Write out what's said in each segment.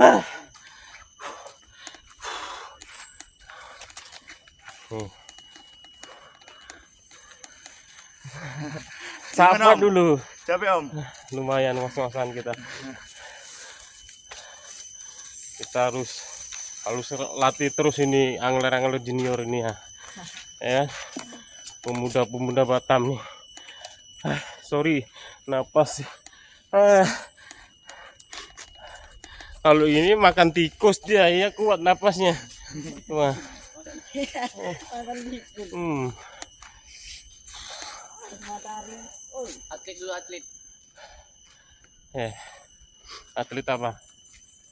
Sapa Om? dulu. Capek om? Lumayan was-wasan kita. Kita harus harus latih terus ini angler-angler junior ini ya. Ya. Pemuda-pemuda Batam nih. Ah, sorry, napas. Ah. Kalau ini makan tikus dia ya kuat napasnya. Wah. Hmm. atlet dulu atlet Eh. Atlet apa?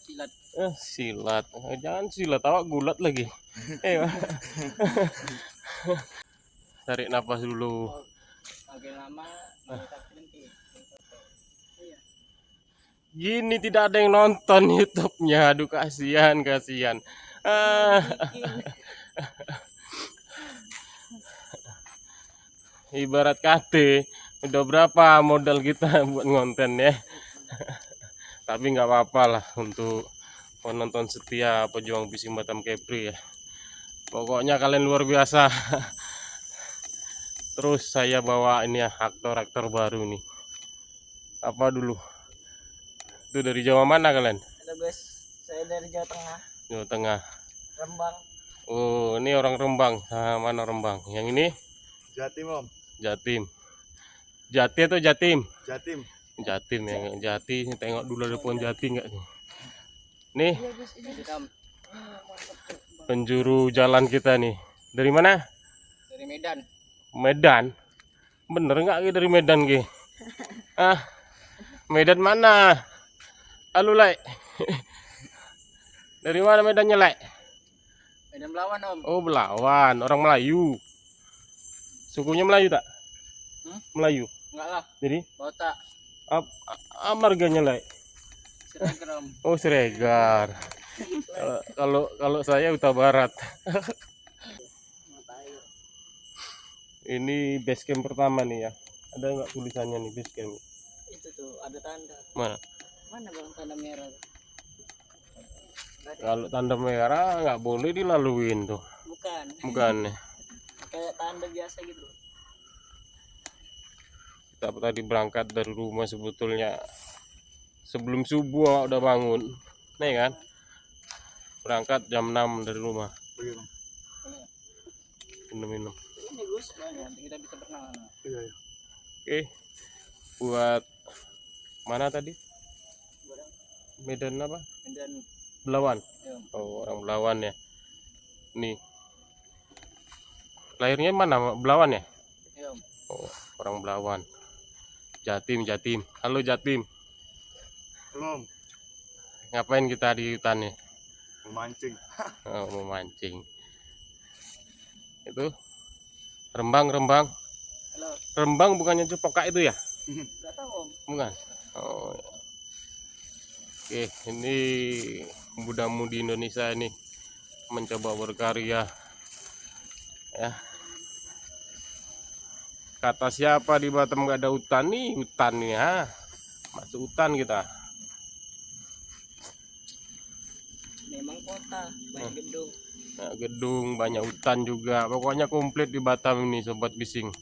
silat Eh, silat. Eh, jangan silat, awak gulat lagi. Eh. Tarik napas dulu. makin lama Gini tidak ada yang nonton YouTube-nya. Aduh kasihan, kasihan. Ah. Ibarat KT, udah berapa modal kita buat ngonten ya. Tapi nggak apa-apa lah untuk penonton setia pejuang bising Batam Kepri ya. Pokoknya kalian luar biasa. Terus saya bawa ini ya aktor-aktor baru nih. Apa dulu? Itu dari Jawa mana kalian? halo guys saya dari Jawa Tengah Jawa Tengah. Rembang Oh, ini orang Rembang. Ah, mana Rembang? Yang ini Jatim om? Jatim. Jati atau Jatim? Jatim. Jatim ya, Jati. Tengok dulu ada pohon jati nggak nih? Nih, Hitam penjuru jalan kita nih. Dari mana? dari Medan Medan. Bener nggak Ki, dari Medan Ki? Ah, Medan mana? Halo, Lai. Dari mana Medannya, Lai? Medan Belawan om Oh, Belawan, orang Melayu. Sukunya Melayu tak? Hmm? Melayu. enggak lah Jadi, botak ap- a- marganya, Lai? Siregar om Oh, Siregar. Kalau- Kalau kalau saya Utara Barat. Ini base camp pertama nih ya. Ada nggak tulisannya nih base camp? itu tuh ada tanda Mana? Mana bang tanda merah? Kalau tanda merah nggak boleh dilaluin tuh. bukan Bukan. kayak tanda biasa gitu Kita tadi berangkat dari rumah sebetulnya sebelum subuh awak udah bangun. Nih kan? Berangkat jam 6 dari rumah. Iya bang. Minum-minum. ini Gus kita bisa berenang Iya iya. Oke. Buat mana tadi? Medan apa? Medan Belawan. ya. Oh, orang Belawan ya. Nih. Lahirnya mana? Belawan ya? ya om Oh, orang Belawan. Jatim, Jatim. Halo Jatim. Belum. Ngapain kita di hutan nih? Memancing. Oh, memancing. Itu Rembang, Rembang. halo Rembang bukannya cepokak itu ya? nggak tahu om Bukan. Oh. ya. Oke, ini muda-mudi Indonesia ini mencoba berkarya. Ya. Kata siapa di Batam nggak ada hutan nih? Hutan nih, ha. Masuk hutan kita. memang kota banyak gedung Nah, gedung, banyak hutan juga. Pokoknya komplit di Batam ini, sobat bising.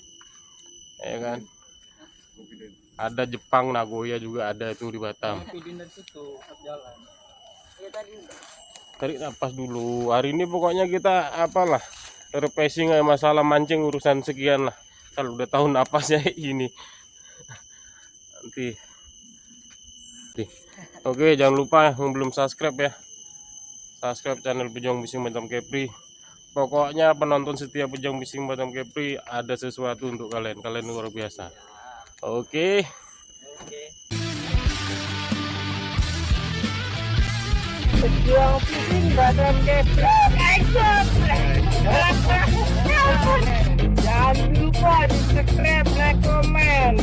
Ya kan? Ada Jepang, Nagoya juga ada itu di Batam. video dari situ pas jalan. Ya tadi tarik napas dulu. Hari ini pokoknya kita apalah refreshing aja masalah mancing urusan sekian lah. Kalau udah tahu napasnya ini. Nanti. Oke jangan lupa yang belum subscribe ya. Subscribe channel Pejong Bising Batam Kepri. Pokoknya penonton setia Pejong Bising Batam Kepri ada sesuatu untuk kalian. Kalian luar biasa oke oke Pejuang pusing badan keplok Jangan lupa di subscribe, like, komen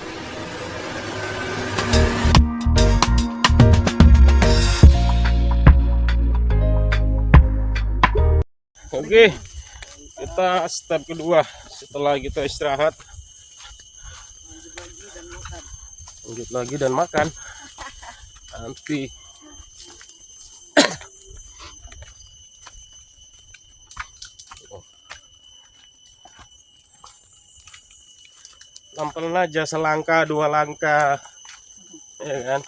Oke, kita step kedua setelah kita istirahat. lanjut lagi dan makan. Nanti. Lampel aja selangkah dua langkah. Ya kan?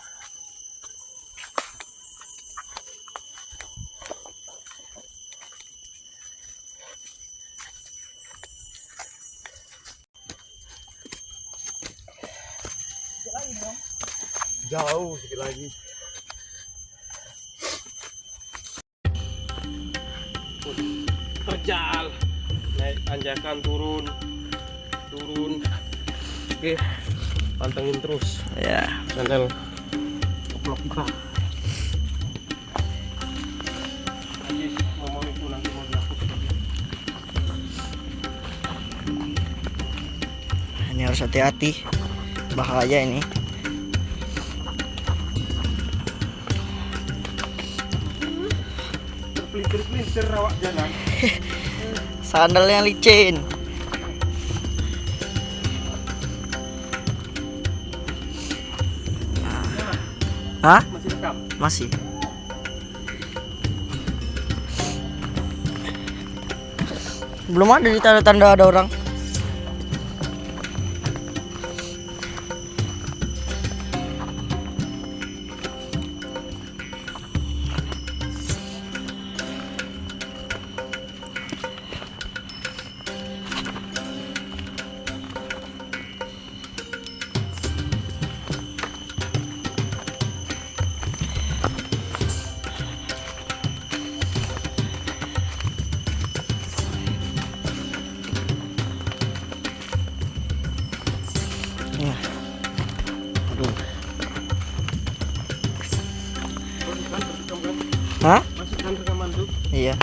hati-hati bahaya ini pelintir-pelintir rawak jalan sandalnya licin Hah? Masih rekam? Masih. Belum ada di tanda-tanda ada orang. Iya.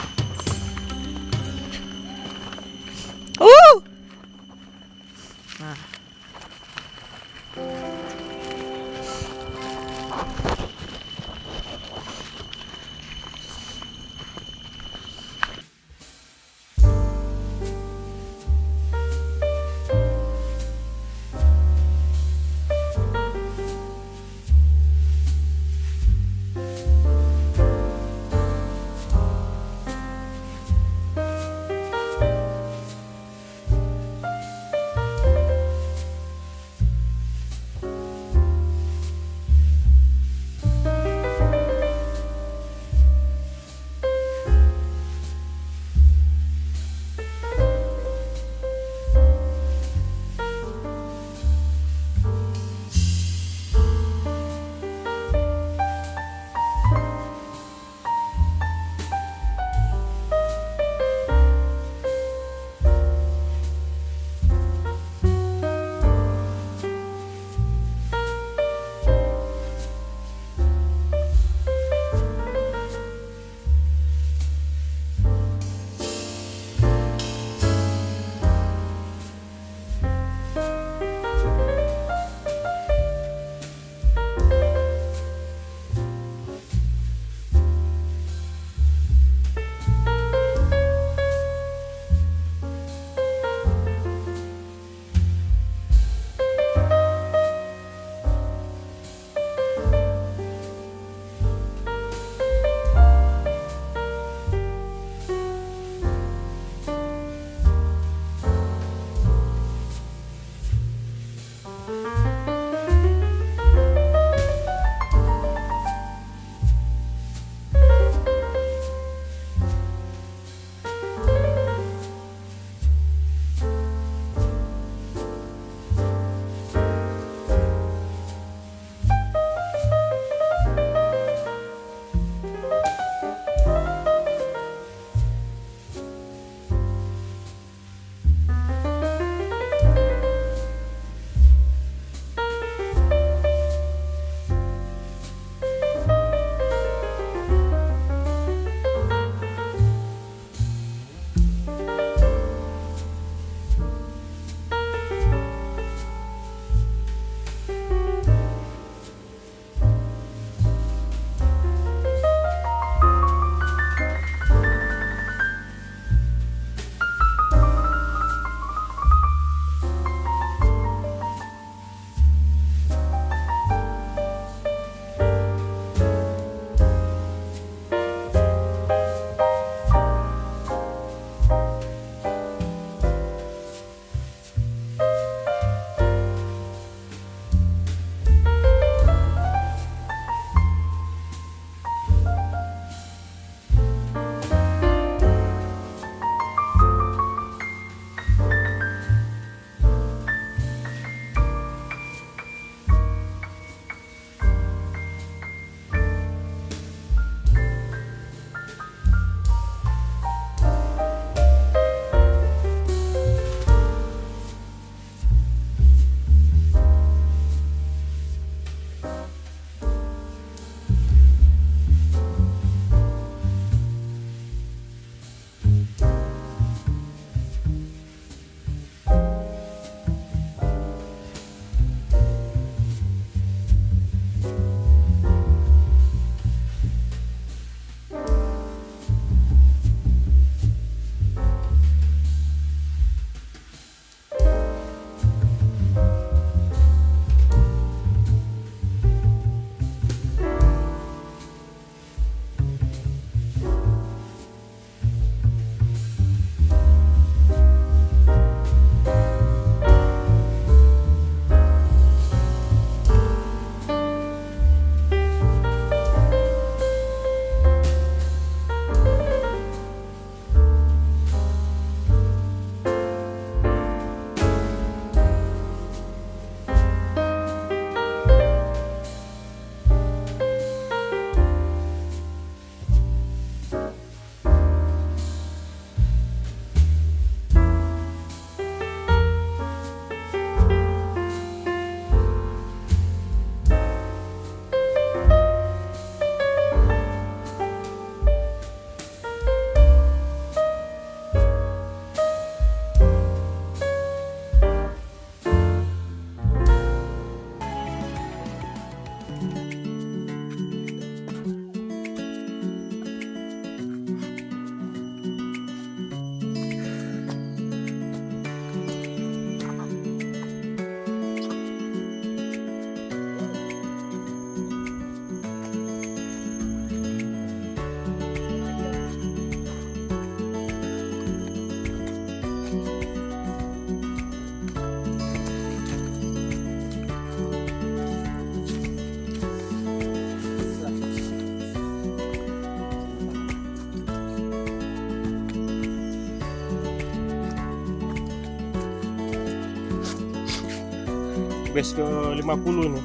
Base ke 50 nih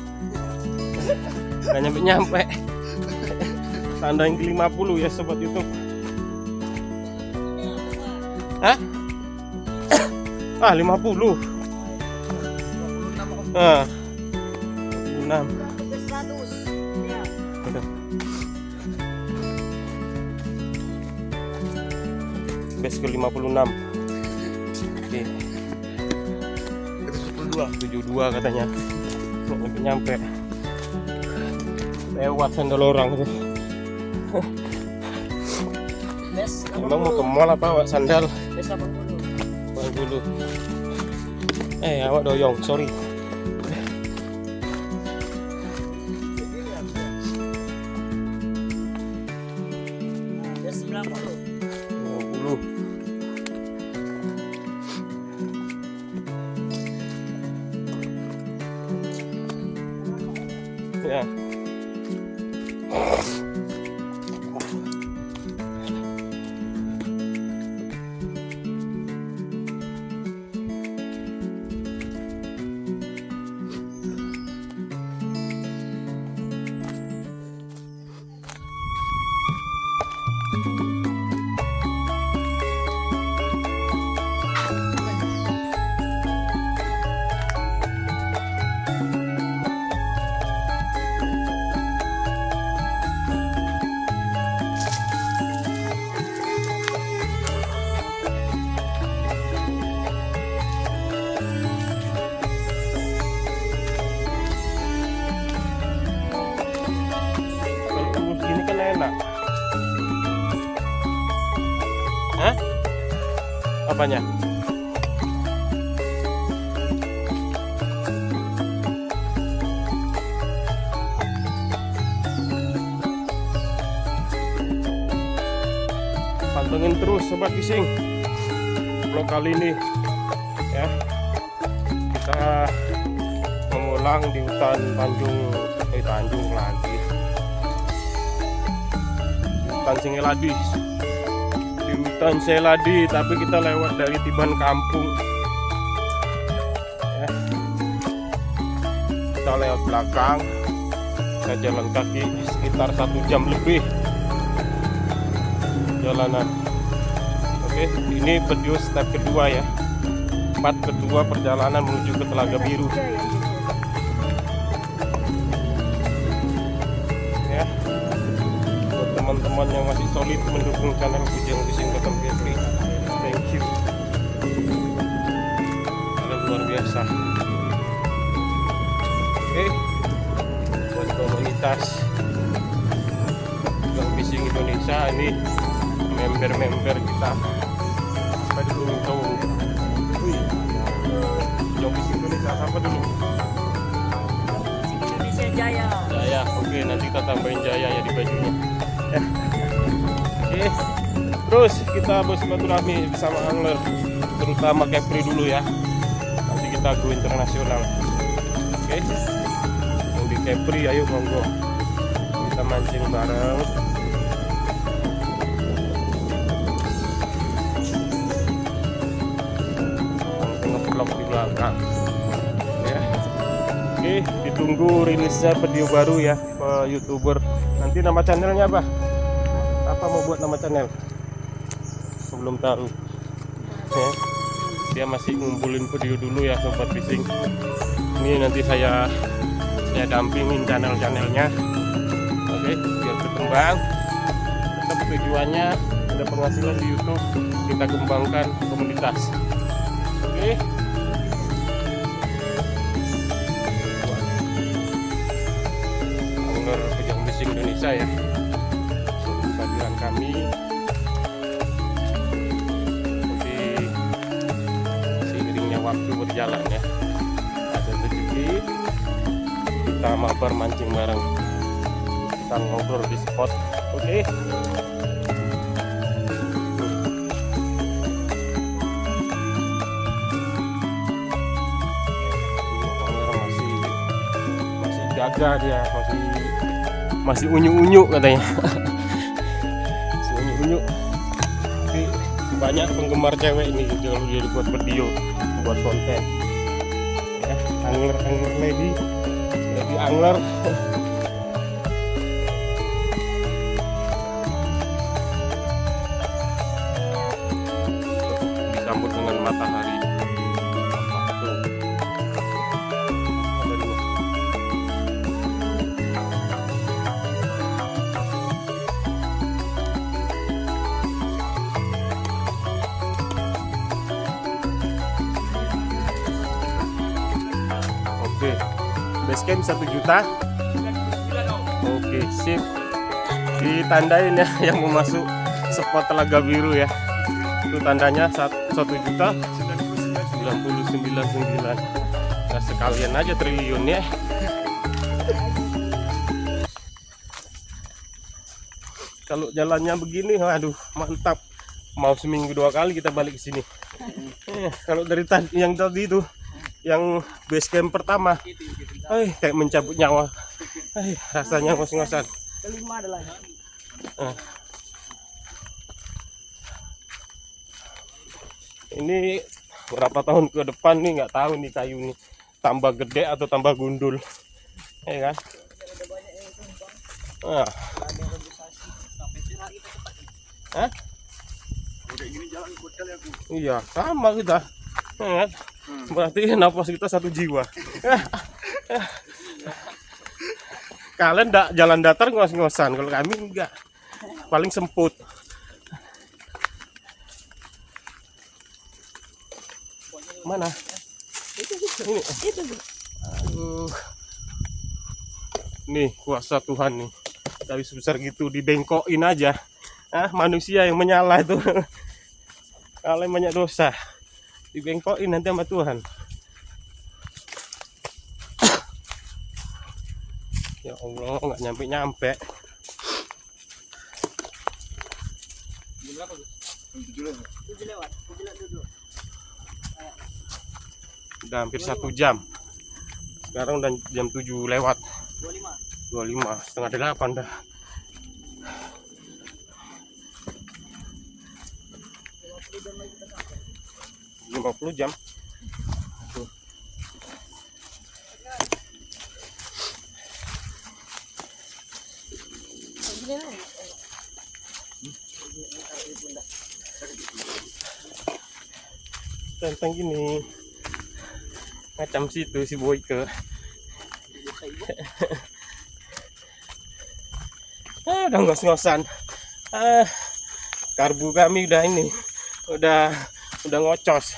nggak nyampe nyampe. Tanda yang ke 50 ya sobat YouTube. Hah? ah 50 ah. 26 base ke 56 oke. Itu 72. 72 katanya. Nyampe nyampe. Lewat sandal orang itu. Emang mau ke mall apa awak sandal? Bang dulu. Eh awak doyong sorry apanya pantengin terus sobat fishing vlog kali ini ya. Kita mengulang di hutan Tanjung eh Tanjung lagi. Hutan Singeladi di hutan Seladi tapi kita lewat dari Tiban Kampung. Ya. kita lewat belakang. Kita jalan kaki sekitar satu jam lebih. Jalanan. Oke ini video step kedua ya. Part kedua perjalanan menuju ke Telaga Biru teman-teman yang masih solid mendukung channel Bujang Fishing Bottom Gateway thank you kalian luar biasa oke buat komunitas Bujang Fishing Indonesia ini member-member kita apa dulu tahu wih Bujang Fishing Indonesia apa dulu Indonesia Jaya. Jaya, oke nanti kita tambahin Jaya ya di bajunya. Ya. Oke, terus kita bersilaturahmi bersama angler, terutama Kepri dulu ya. Nanti kita go internasional. Oke, yang di Kepri ayo monggo kita mancing bareng. Nge-vlog di belakang. Ya. Oke, ditunggu rilisnya video baru ya youtuber. Nanti nama channelnya apa? Mau buat nama channel? Belum tahu. Ya. Dia masih ngumpulin video dulu ya sobat fishing. Ini nanti saya saya dampingin channel-channelnya. Oke, biar berkembang. Tetap tujuannya ada penghasilan di YouTube, kita kembangkan komunitas. Oke. Indonesia ya kehadiran kami. Tapi seiringnya waktu berjalan ya. Ada rezeki kita mabar mancing bareng. Kita ngobrol di spot. Oke. Masih jaga dia masih masih unyu-unyu katanya banyak penggemar cewek ini kalau dia buat video buat konten. Ya angler angler lady. Lady angler. Disambut dengan matahari camp 1 juta. Oke, sip. Ditandain ya yang mau masuk spot Telaga Biru ya. Itu tandanya 1 juta 999. Nah, sekalian aja triliun ya. Kalau jalannya begini, waduh, mantap. Mau seminggu dua kali kita balik ke sini. Eh, kalau dari yang tadi itu yang base camp pertama eh kayak mencabut nyawa eh rasanya ngos-ngosan Kelima adalah Eh. ini berapa tahun ke depan nih nggak tahu nih kayu nih tambah gede atau tambah gundul ya kan ah. Hah? Iya, sama kita. Ya kan? Berarti nafas kita satu jiwa. Kalian ndak jalan datar ngos-ngosan, kalau kami enggak. Paling semput. Mana? Ini. Aduh. Nih, kuasa Tuhan nih. Dari sebesar gitu dibengkokin aja. Ah, manusia yang menyala itu. Kalian banyak dosa. Dibengkokin nanti sama Tuhan. Allah, nggak lewat duduk. Udah hampir satu jam. Sekarang udah jam 7 lewat. Dua lima. 25, setengah delapan dah. lima puluh jam tentang gini. Macam situ si Boyke ah, udah ngos-ngosan. Ah, karbu kami udah ini udah udah ngocos.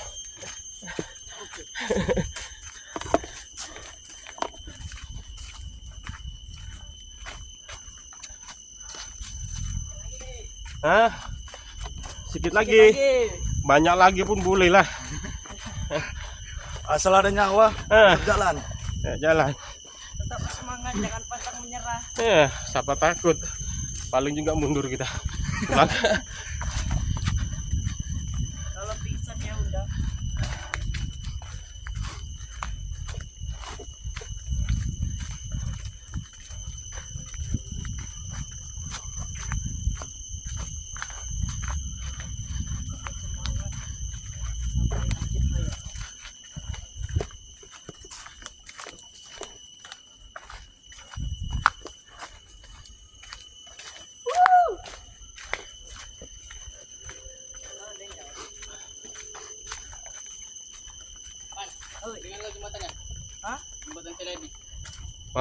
Ah sedikit lagi. Banyak lagi pun boleh lah Asal ada nyawa, ah, jalan. ya, jalan Tetap semangat, jangan pantang menyerah. Eh, siapa takut? Paling juga mundur kita. Pulang.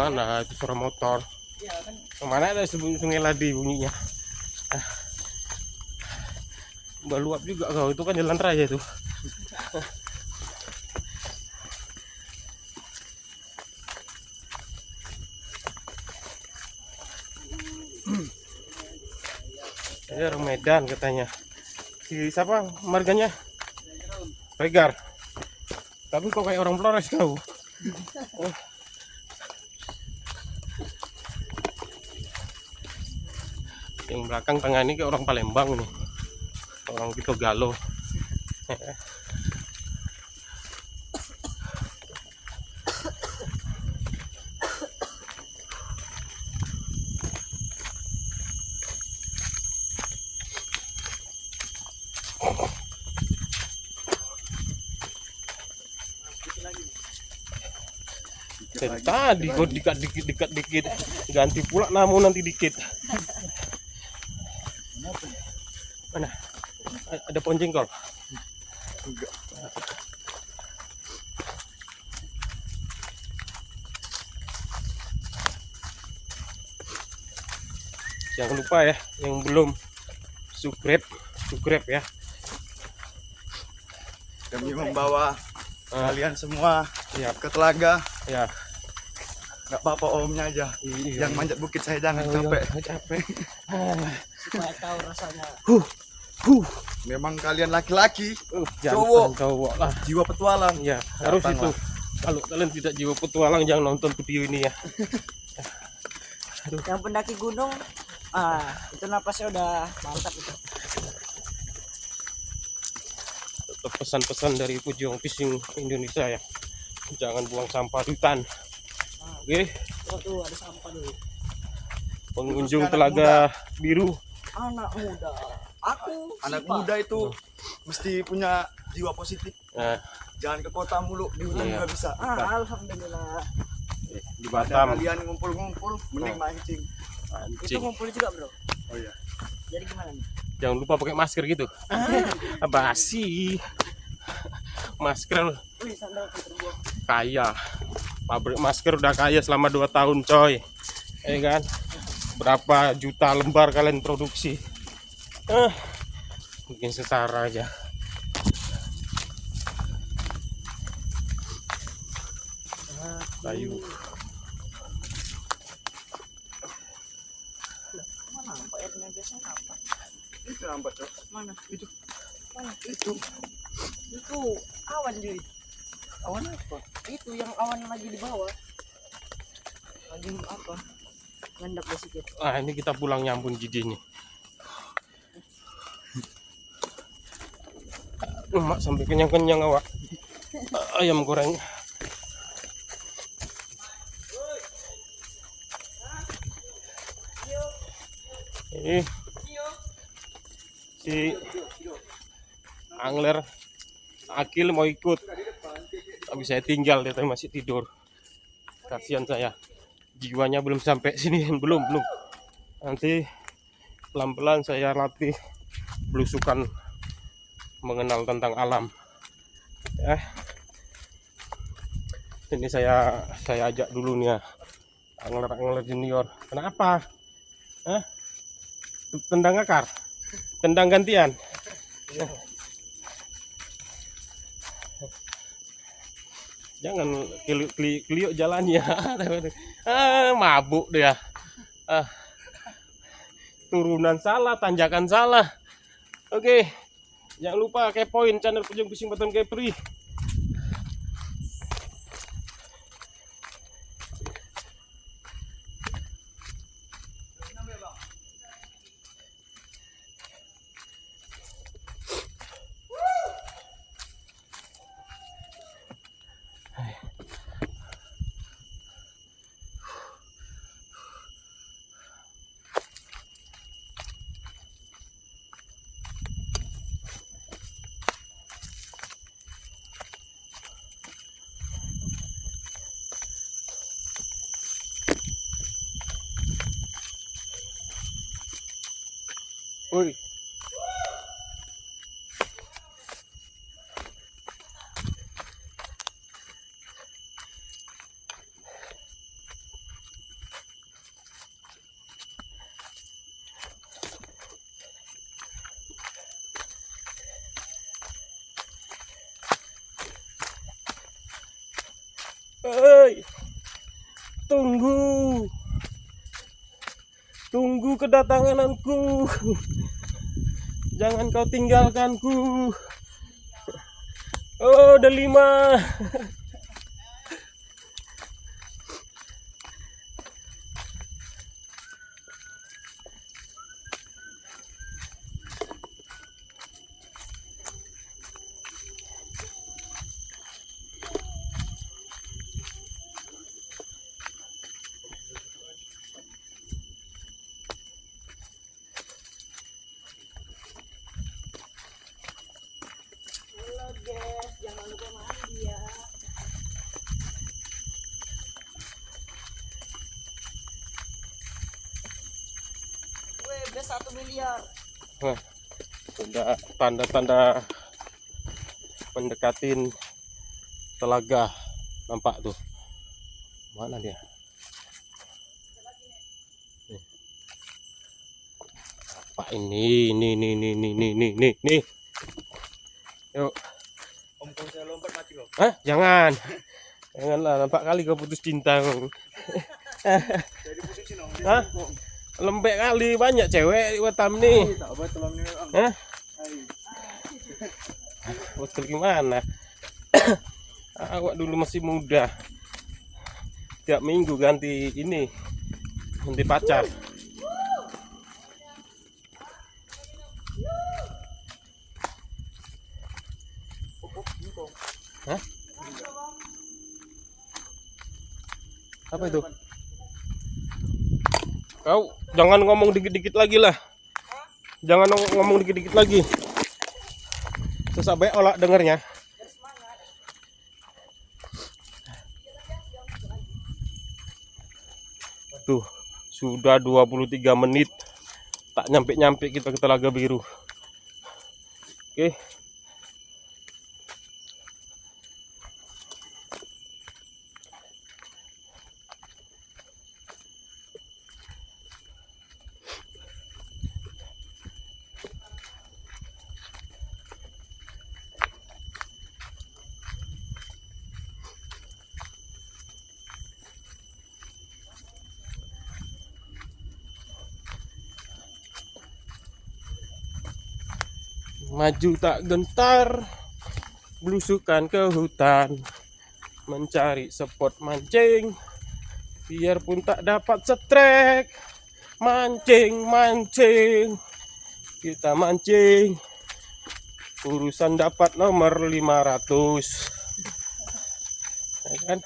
Mana itu suara motor? Ke mana ada sungai ladi bunyinya? Ah. Udah luap juga kau itu kan jalan raya itu. Ini orang Medan katanya. Si siapa marganya? Regar. Tapi kok kayak orang Flores kau? belakang tengah ini kayak orang Palembang nih. Orang gitu galau Tadi gue dikit dikit dikit dikit ganti pula namun nanti dikit. Ada pohon jengkol Enggak. jangan lupa ya yang belum subscribe subscribe ya Demi membawa Ah, kalian semua ya ke telaga. ya Gak apa-apa omnya aja. Iya. Yang manjat bukit saya jangan Oh, capek. iya, capek Supaya tahu rasanya. Huh. Memang kalian laki-laki, Uh, Cowok. cowok lah jiwa petualang. ya harus itu lah. kalau kalian tidak jiwa petualang jangan nonton video ini ya Yang pendaki gunung, ah itu napasnya udah mantap itu. tetap pesan-pesan dari Pujung Fishing Indonesia ya jangan buang sampah di hutan oke tuh ada sampah dulu. pengunjung telaga biru Anak muda. Anak Sipa. muda itu mesti punya jiwa positif. nah, Jangan ke kota mulu, di hutan Iya. juga bisa. Ah, alhamdulillah. di Ada Batam kalian ngumpul-ngumpul, mending mancing. Itu ngumpul juga, Bro. Oh iya. Jadi gimana nih? jangan lupa pakai masker gitu ah, basi masker Wih, sandal terbuang. kaya pabrik masker udah kaya selama 2 tahun coy ya kan berapa juta lembar kalian produksi ah bikin sesara aja kayu Mana nampak airnya biasanya nampak. Itu nampak, Cok. Mana? Itu. Mana? Itu. Itu awan, Juy. Awan apa? Itu yang awan lagi di bawah. Lagi apa? Ngendap sedikit. ah ini kita pulang nyambung jidinya Emak sampai kenyang-kenyang awak. Ayam goreng. Ini si angler Akil mau ikut. Tapi saya tinggal dia masih tidur. Kasihan saya. Jiwanya belum sampai sini belum belum. Nanti pelan-pelan saya latih belusukan mengenal tentang alam. Ya. Ini saya saya ajak dulu nih ya. Angler angler junior. Kenapa? Hah? tendang akar? Tendang gantian? Jangan keli- keli- keliuk jalannya ah, mabuk dia. Ah, turunan salah tanjakan salah. Oke jangan lupa kepoin channel Pujung Fishing Batam Kepri Hei, tunggu, tunggu kedatanganku. Jangan kau tinggalkanku. Oh, ada tanda-tanda mendekatin telaga nampak tuh mana dia Nih. apa ini ini ini ini ini ini ini ini nih yuk Om kalau saya lompat mati kau. Hah? jangan janganlah nampak kali kau putus cinta kau. Hah? lembek kali banyak cewek di Batam nih. Hah? Betul gimana? Awak dulu masih muda. Tiap minggu ganti ini. Ganti pacar. Hah? Apa itu? Kau jangan ngomong dikit-dikit lagi lah. Jangan ngomong- dikit-dikit lagi. Susah baik olah dengernya. Tuh, sudah 23 menit. Tak nyampe-nyampe kita ke Telaga Biru. Oke. Maju tak gentar, belusukan ke hutan, mencari spot mancing, biarpun tak dapat setrek, mancing mancing, kita mancing, urusan dapat nomor 500 ya kan?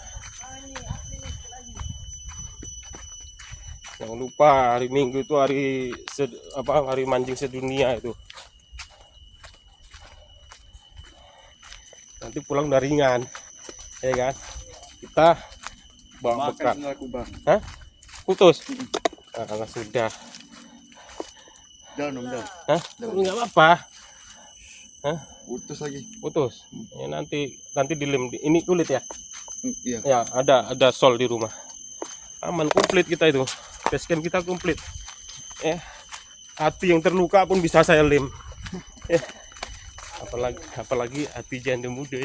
Jangan lupa hari Minggu itu hari apa hari mancing sedunia itu. Nanti pulang udah ringan. Ya kan? Kita bawa bekal. Hah? putus? Ah, sudah. Jangan jangan. Hah? nggak apa-apa. Putus lagi. putus? Ya nanti nanti dilem di- ini kulit ya? Hmm, Iya. ya ada ada sol di rumah. Aman komplit kita itu. Basecamp kita komplit. Eh hati yang terluka pun bisa saya lem. Eh apalagi apalagi hati janda muda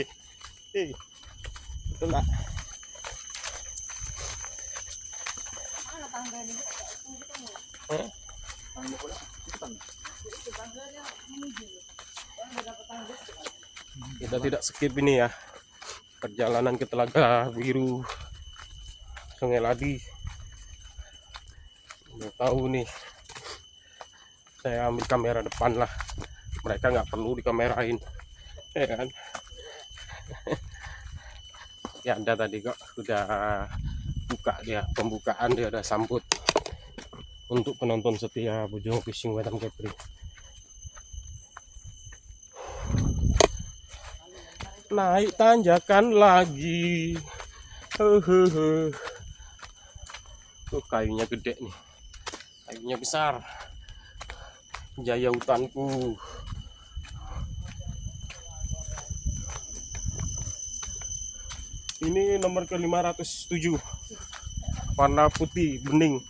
tangga ini? Hah? kita tidak skip ini ya. Perjalanan ke Telaga Biru Sungai Ladi. Tahu nih. Saya ambil kamera depan lah mereka nggak perlu dikamerain ya kan? Ya ada tadi kok udah buka dia pembukaan dia udah sambut untuk penonton setia Bojong Fishing Wetam Kepri. Naik tanjakan lagi. Hehehe tuh kayunya gede nih. Kayunya besar. Jaya hutanku ini nomor ke 507 warna putih bening